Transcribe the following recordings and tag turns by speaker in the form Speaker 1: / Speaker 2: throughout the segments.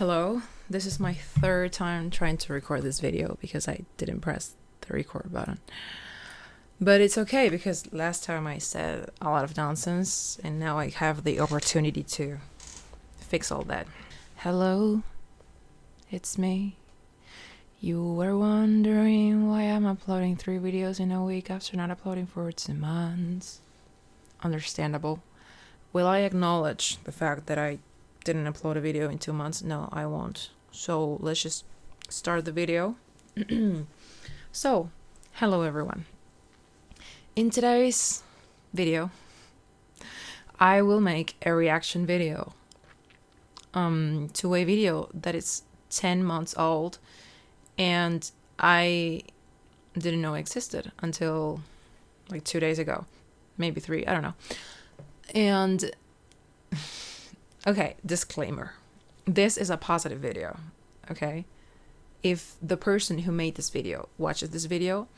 Speaker 1: Hello, this is my third time trying to record this video because I didn't press the record button. But it's okay because last time I said a lot of nonsense and now I have the opportunity to fix all that. Hello, it's me. You were wondering why I'm uploading three videos in a week after not uploading for two months. Understandable. Will I acknowledge the fact that I didn't upload a video in two months? No, I won't. So let's just start the video. so, hello everyone. In today's video, I will make a reaction video um, to a video that is 10 months old and I didn't know existed until like two days ago, maybe three, I don't know. And okay, disclaimer this is a positive video, okay? If the person who made this video watches this video,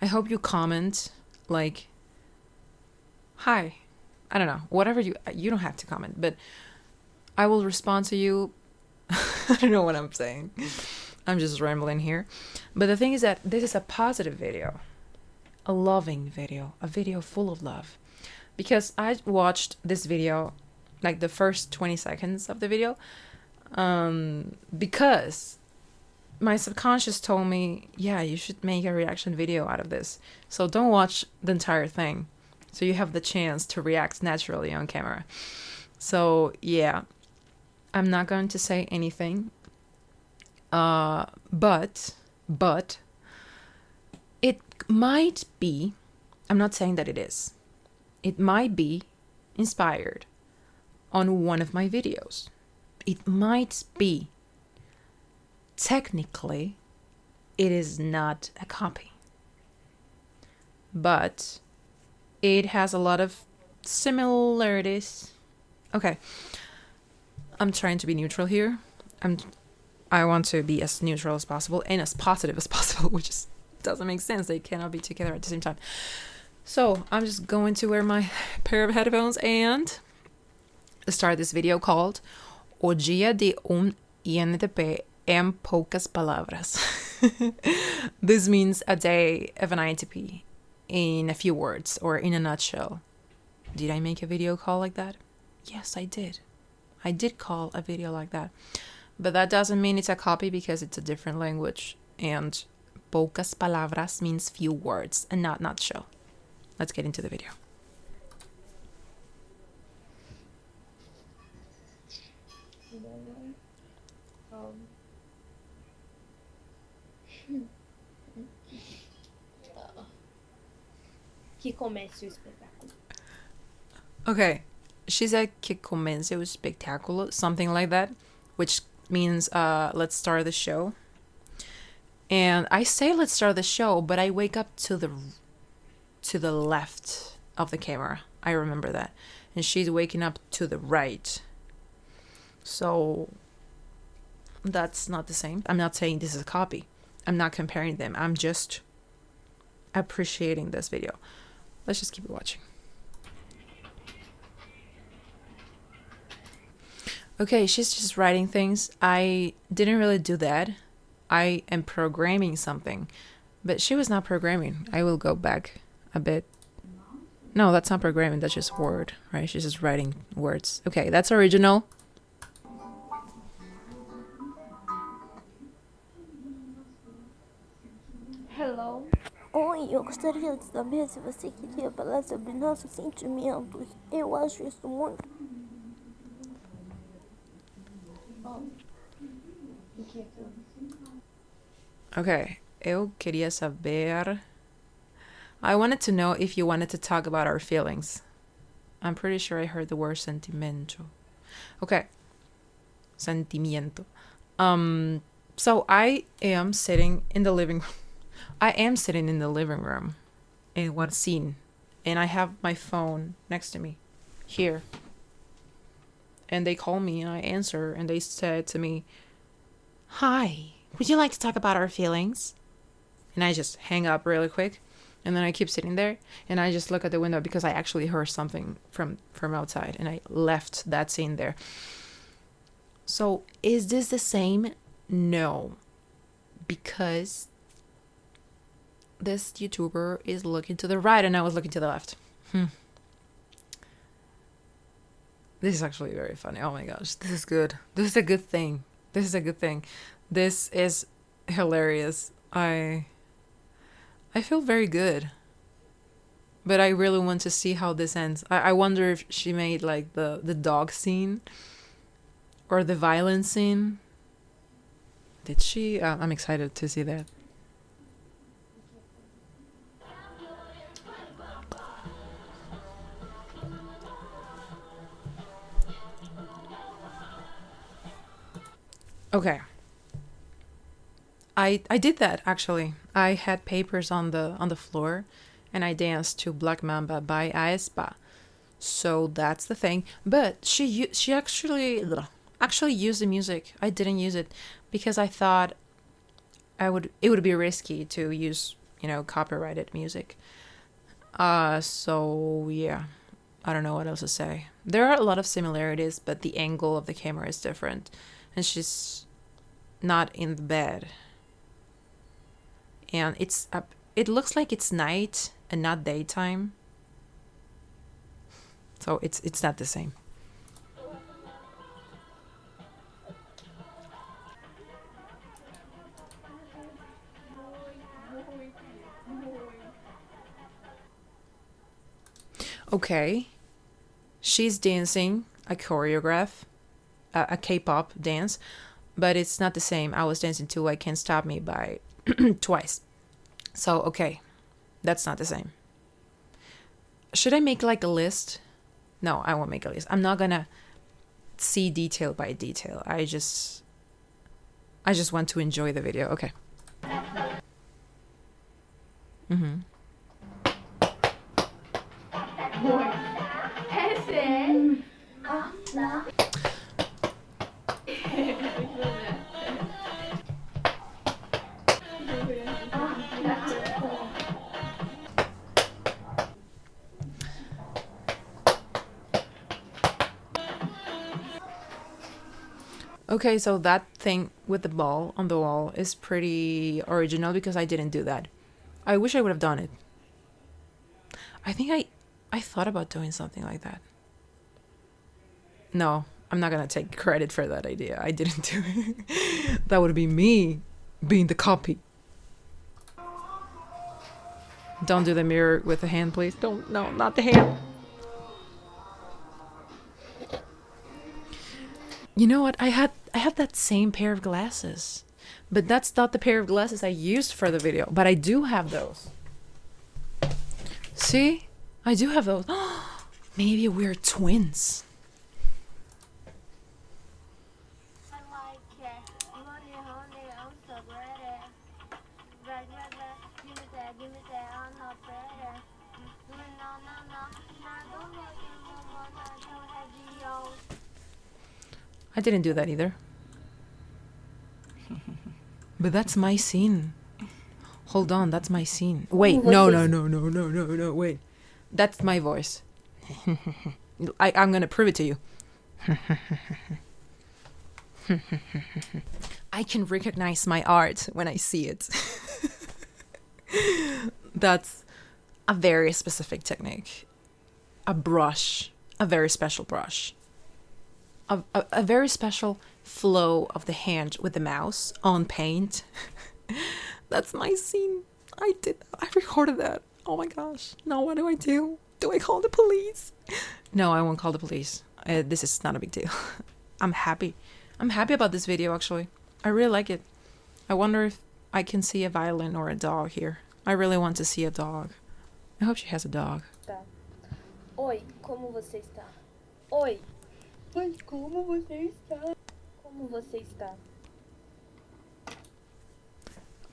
Speaker 1: I hope you comment like, hi. I don't know, whatever you, you don't have to comment, but I will respond to you. I don't know what I'm saying. I'm just rambling here. But the thing is that this is a positive video, a loving video, a video full of love. Because I watched this video, like the first 20 seconds of the video, um, because my subconscious told me, yeah, you should make a reaction video out of this. So don't watch the entire thing. So you have the chance to react naturally on camera. So yeah, I'm not going to say anything uh, but, but, it might be, I'm not saying that it is, it might be inspired on one of my videos. It might be. Technically, it is not a copy. But it has a lot of similarities. Okay. I'm trying to be neutral here. I'm I want to be as neutral as possible and as positive as possible, which just doesn't make sense. They cannot be together at the same time. So I'm just going to wear my pair of headphones and start this video called O dia de um un INTP en pocas palabras. this means a day of an INTP in a few words or in a nutshell. Did I make a video call like that? Yes, I did. I did call a video like that. But that doesn't mean it's a copy because it's a different language. And pocas palabras means few words and not nutshell. Let's get into the video.
Speaker 2: Que comece o espetáculo.
Speaker 1: Okay, she said que comence o espetáculo, something like that, which means uh, let's start the show. And I say let's start the show, but I wake up to the to the left of the camera. I remember that. And she's waking up to the right. So that's not the same. I'm not saying this is a copy. I'm not comparing them. I'm just appreciating this video. Let's just keep watching. Okay, she's just writing things. I didn't really do that. I am programming something. But she was not programming. I will go back a bit. No, that's not programming. That's just word, right? She's just writing words. Okay, that's original.
Speaker 3: Oi, eu gostaria de saber se você queria falar sobre nossos sentimentos. Eu acho isso muito.
Speaker 1: Okay, eu queria saber. I wanted to know if you wanted to talk about our feelings. I'm pretty sure I heard the word sentimento. Okay. Sentimiento. Um so I am sitting in the living room. I am sitting in the living room in one scene and I have my phone next to me here. And they call me and I answer and they said to me, "Hi, would you like to talk about our feelings?" And I just hang up really quick and then I keep sitting there and I just look at the window because I actually heard something from from outside and I left that scene there. So, is this the same? No. Because this YouTuber is looking to the right and I was looking to the left. Hmm. This is actually very funny. Oh my gosh, this is good. This is a good thing. This is a good thing. This is hilarious. I I feel very good. But I really want to see how this ends. I, I wonder if she made like the, the dog scene or the violence scene. Did she? Uh, I'm excited to see that. Okay. I I did that actually. I had papers on the on the floor and I danced to Black Mamba by aespa. So that's the thing. But she she actually actually used the music. I didn't use it because I thought I would it would be risky to use, you know, copyrighted music. Uh so yeah. I don't know what else to say. There are a lot of similarities, but the angle of the camera is different. And she's not in the bed. And it's up it looks like it's night and not daytime. So it's it's not the same. Okay. She's dancing a choreograph, a, a K-pop dance, but it's not the same. I was dancing to I Can't Stop Me by twice. So, okay. That's not the same. Should I make like a list? No, I won't make a list. I'm not gonna see detail by detail. I just I just want to enjoy the video. Okay. Mm-hmm. Okay, so that thing with the ball on the wall is pretty original because I didn't do that. I wish I would have done it. I think I I thought about doing something like that. No, I'm not gonna take credit for that idea. I didn't do it. that would be me being the copy. Don't do the mirror with the hand, please. Don't, no, not the hand. You know what? I had I have that same pair of glasses. But that's not the pair of glasses I used for the video. But I do have those. See? I do have those. Maybe we're twins. I didn't do that either. but that's my scene. Hold on, that's my scene. Wait, no, no, no, no, no, no, no, wait. That's my voice. I, I'm gonna prove it to you. I can recognize my art when I see it. That's a very specific technique. A brush, a very special brush a, a, a very special flow of the hand with the mouse on paint. That's my scene. I did. I recorded that. Oh my gosh. Now what do I do? Do I call the police? No, I won't call the police. Uh, this is not a big deal. I'm happy. I'm happy about this video actually. I really like it. I wonder if I can see a violin or a dog here. I really want to see a dog. I hope she has a dog.
Speaker 2: Oi, como você está? Oi, Mas como você está? Como você está?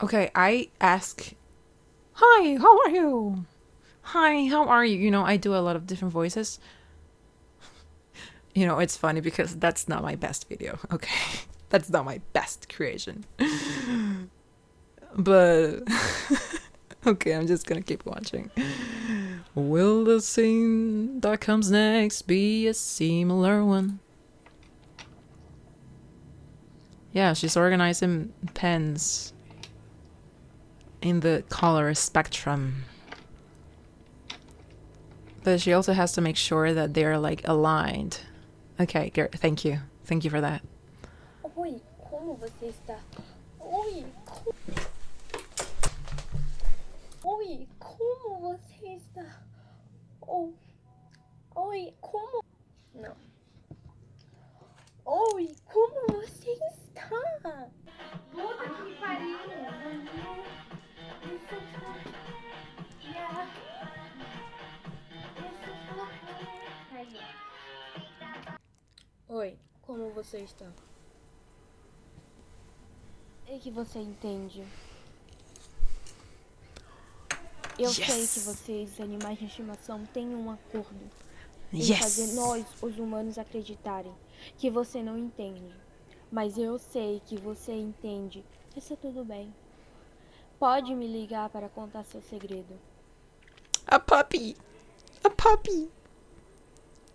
Speaker 1: Okay, I ask, Hi, how are you? Hi, how are you? You know, I do a lot of different voices. You know, it's funny because that's not my best video, okay? That's not my best creation. but okay, I'm just gonna keep watching. Will the scene that comes next be a similar one? Yeah, she's organizing pens in the color spectrum. But she also has to make sure that they're like aligned. Okay. Thank you. Thank you for that.
Speaker 2: Oi, como você está? Oi, co- Oi, como você? Oh. Oi, como? Não. Oi, como você está? Puta que pariu! Yeah. Oi, como você está? É que você entende. Eu sei
Speaker 1: Yes.
Speaker 2: que vocês, animais de estimação, têm um acordo em
Speaker 1: Yes.
Speaker 2: fazer nós, os humanos, acreditarem que você não entende. Mas eu sei que você entende. Está tudo bem. Pode me ligar para contar seu segredo.
Speaker 1: A puppy. A puppy.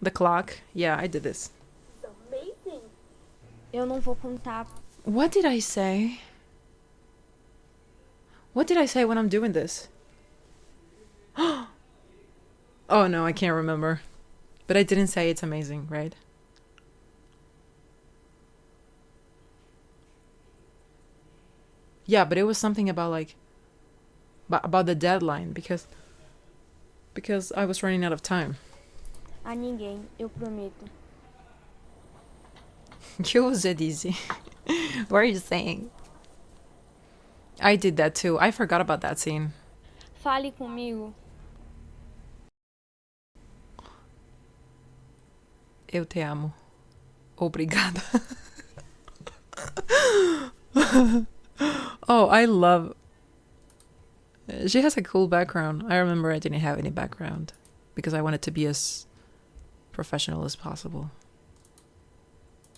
Speaker 1: The clock. Yeah, I did this.
Speaker 2: Amazing. Eu não vou contar.
Speaker 1: What did I say? What did I say when I'm doing this? oh no, I can't remember. But I didn't say it's amazing, right? Yeah, but it was something about like about the deadline because because I was running out of time.
Speaker 2: A ninguém, eu prometo.
Speaker 1: You was it easy. what are you saying? I did that too. I forgot about that scene.
Speaker 2: Fale comigo.
Speaker 1: Eu te amo. Obrigada. oh, I love. She has a cool background. I remember I didn't have any background because I wanted to be as professional as possible.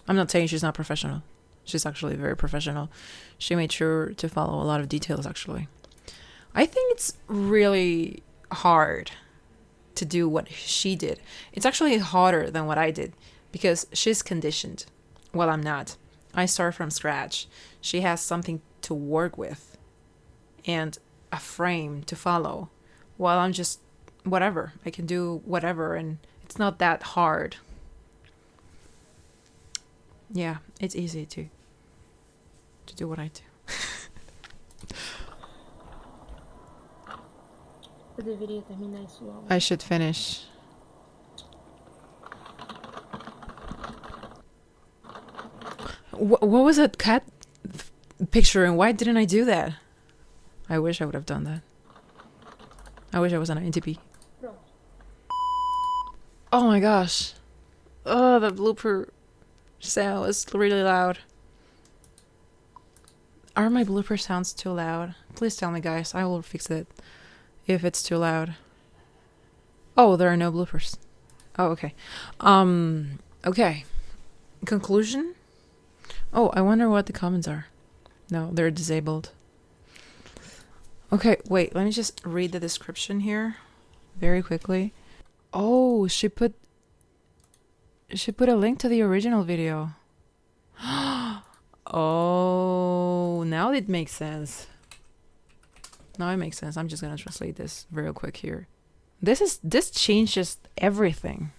Speaker 1: I'm not saying she's not professional. She's actually very professional. She made sure to follow a lot of details, actually. I think it's really hard to do what she did. It's actually harder than what I did because she's conditioned while I'm not. I start from scratch. She has something to work with and a frame to follow while I'm just whatever. I can do whatever and it's not that hard. Yeah, it's easy to to do what I do.
Speaker 2: Eu deveria terminar isso logo.
Speaker 1: I should finish. Wh- what was that cat picture and why didn't I do that? I wish I would have done that. I wish I was an INTP.
Speaker 2: Pronto.
Speaker 1: Oh my gosh. Oh, the blooper sound is really loud. Are my blooper sounds too loud? Please tell me, guys. I will fix it if it's too loud. Oh, there are no bloopers. Oh, okay. Um, okay. Conclusion? Oh, I wonder what the comments are. No, they're disabled. Okay, wait, let me just read the description here very quickly. Oh, she put she put a link to the original video. oh, now it makes sense. Now it makes sense. I'm just gonna translate this real quick here. This is this changes everything.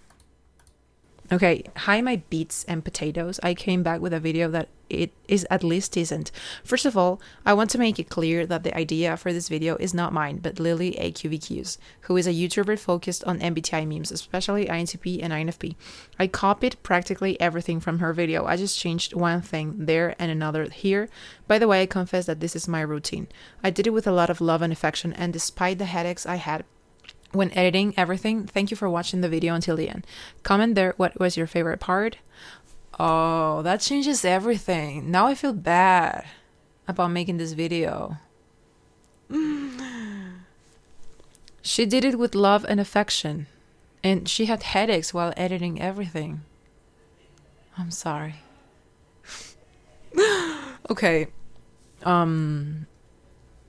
Speaker 1: Okay, hi my beets and potatoes. I came back with a video that it is at least decent. First of all, I want to make it clear that the idea for this video is not mine, but Lily AQVQ's, who is a YouTuber focused on MBTI memes, especially INTP and INFP. I copied practically everything from her video. I just changed one thing there and another here. By the way, I confess that this is my routine. I did it with a lot of love and affection, and despite the headaches I had when editing everything, thank you for watching the video until the end. Comment there what was your favorite part. Oh, that changes everything. Now I feel bad about making this video. She did it with love and affection, and she had headaches while editing everything. I'm sorry. okay. Um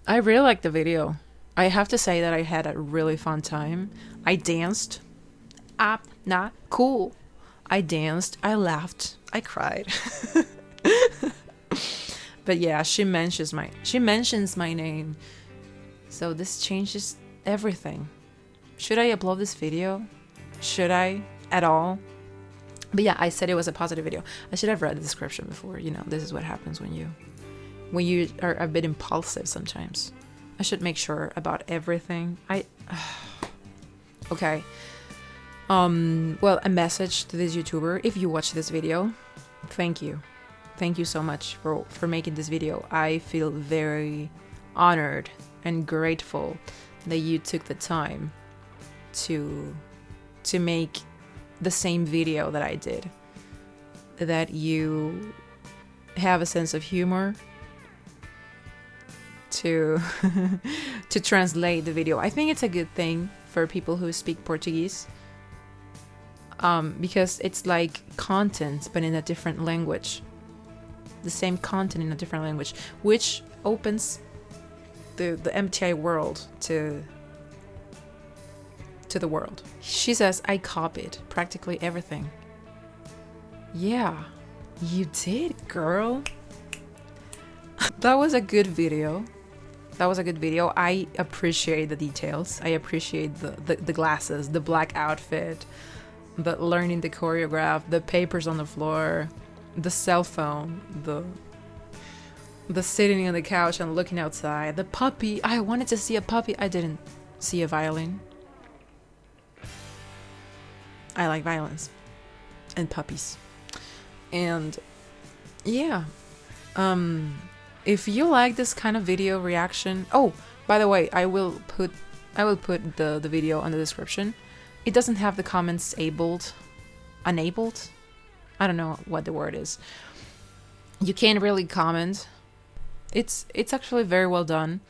Speaker 1: I really like the video. I have to say that I had a really fun time. I danced. Ah, Up, not cool. I danced. I laughed. I cried. but yeah, she mentions my she mentions my name. So this changes everything. Should I upload this video? Should I at all? But yeah, I said it was a positive video. I should have read the description before. You know, this is what happens when you when you are a bit impulsive sometimes. I should make sure about everything. I okay. Um well, a message to this YouTuber if you watch this video. Thank you. Thank you so much for for making this video. I feel very honored and grateful that you took the time to to make the same video that I did. That you have a sense of humor to to translate the video. I think it's a good thing for people who speak Portuguese. Um, because it's like content but in a different language. The same content in a different language, which opens the the MBTI world to to the world. She says, I copied practically everything. Yeah, you did, girl. that was a good video. That was a good video. I appreciate the details. I appreciate the, the, the glasses, the black outfit, the learning the choreograph, the papers on the floor, the cell phone, the the sitting on the couch and looking outside, the puppy. I wanted to see a puppy. I didn't see a violin. I like violence and puppies. And yeah, um, if you like this kind of video reaction, oh, by the way, I will put I will put the the video on the description. It doesn't have the comments abled, enabled. I don't know what the word is. You can't really comment. It's it's actually very well done.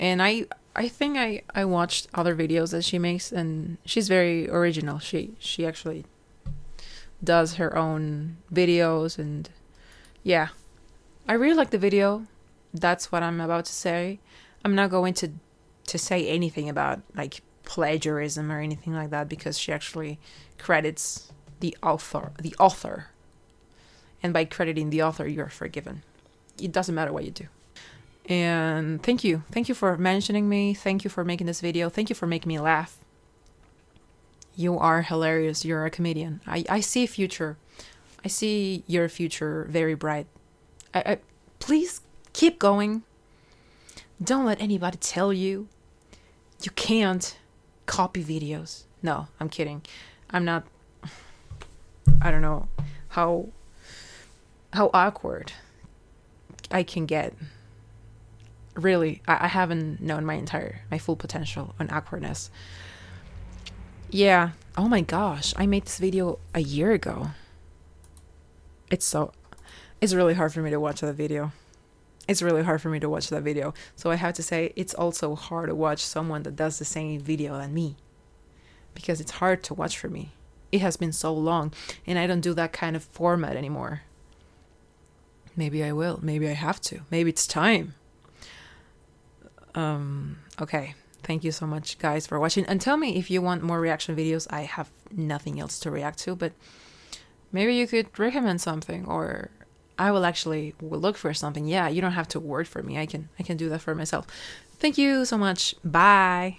Speaker 1: And I I think I I watched other videos that she makes and she's very original. She she actually does her own videos and yeah. I really like the video. That's what I'm about to say. I'm not going to to say anything about like plagiarism or anything like that because she actually credits the author the author. And by crediting the author you're forgiven. It doesn't matter what you do. And thank you. Thank you for mentioning me. Thank you for making this video. Thank you for making me laugh. You are hilarious. You're a comedian. I, I see future. I see your future very bright. I, I please keep going. Don't let anybody tell you you can't copy videos. No, I'm kidding. I'm not I don't know how how awkward I can get really I, I haven't known my entire my full potential on awkwardness yeah oh my gosh i made this video a year ago it's so it's really hard for me to watch that video. It's really hard for me to watch that video. So i have to say it's also hard to watch someone that does the same video than me. Because it's hard to watch for me. It has been so long and i don't do that kind of format anymore. Maybe i will. Maybe i have to. Maybe it's time. Um, okay. Thank you so much, guys, for watching. And tell me if you want more reaction videos. I have nothing else to react to, but maybe you could recommend something or I will actually look for something. Yeah, you don't have to word for me. I can I can do that for myself. Thank you so much. Bye.